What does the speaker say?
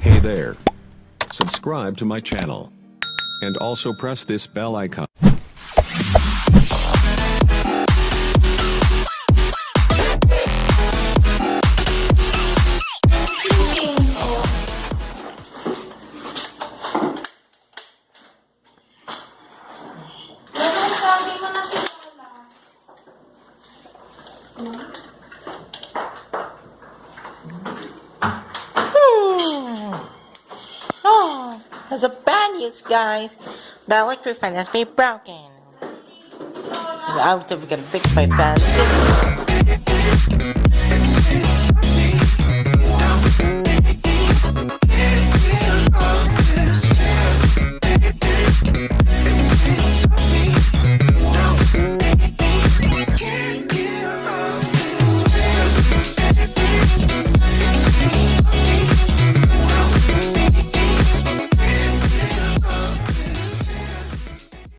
Hey there. Subscribe to my channel. And also press this bell icon. Ganun sabi there's a bad news, guys. The electric fan has been broken. Lola. I'm going to fix my fan.